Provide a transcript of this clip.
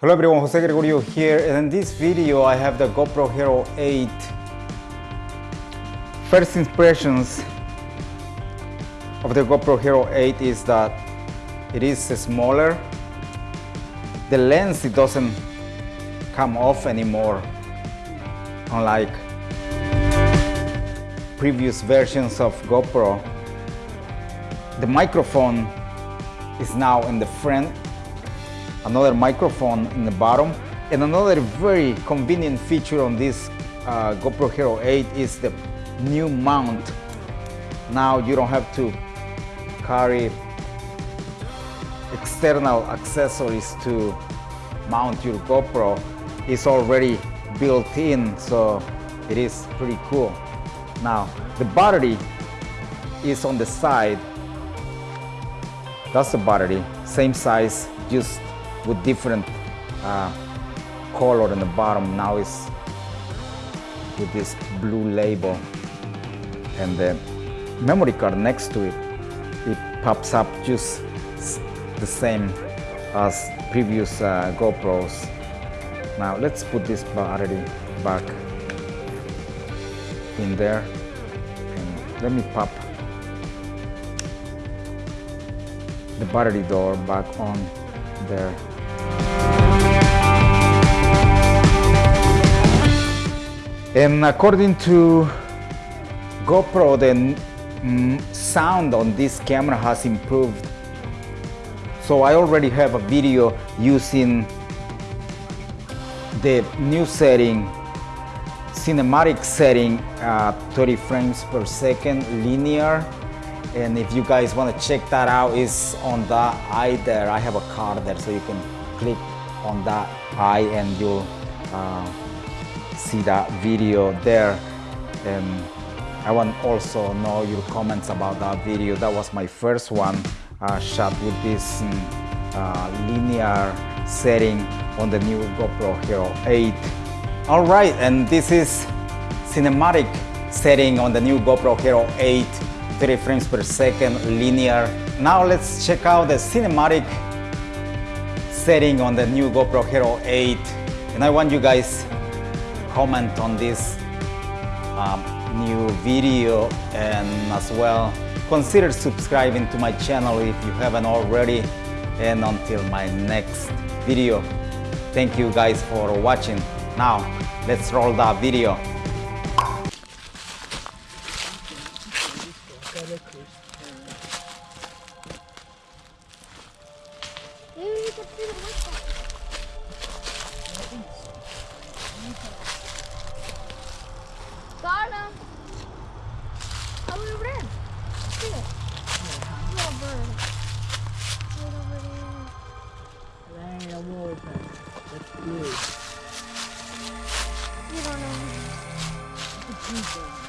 Hello everyone, Jose Gregorio here and in this video I have the GoPro Hero 8 First impressions of the GoPro Hero 8 is that it is smaller. The lens it doesn't come off anymore unlike previous versions of GoPro. The microphone is now in the front another microphone in the bottom and another very convenient feature on this uh, GoPro Hero 8 is the new mount. Now you don't have to carry external accessories to mount your GoPro. It's already built in so it is pretty cool. Now the battery is on the side. That's the battery same size just with different uh, color in the bottom. Now it's with this blue label and the memory card next to it it pops up just the same as previous uh, GoPros. Now let's put this battery back in there and let me pop the battery door back on there And according to GoPro, the sound on this camera has improved. So I already have a video using the new setting, cinematic setting, uh, 30 frames per second, linear. And if you guys want to check that out, it's on the eye there. I have a card there, so you can click on that eye and you'll uh, see that video there. And I want also know your comments about that video. That was my first one. Uh, shot with this um, uh, linear setting on the new GoPro Hero 8 all right and this is cinematic setting on the new GoPro Hero 8 30 frames per second linear. Now let's check out the cinematic setting on the new GoPro Hero 8 and I want you guys comment on this um, new video and as well consider subscribing to my channel if you haven't already. And until my next video thank you guys for watching. Now let's roll that video one more time. Let's. You don't know me.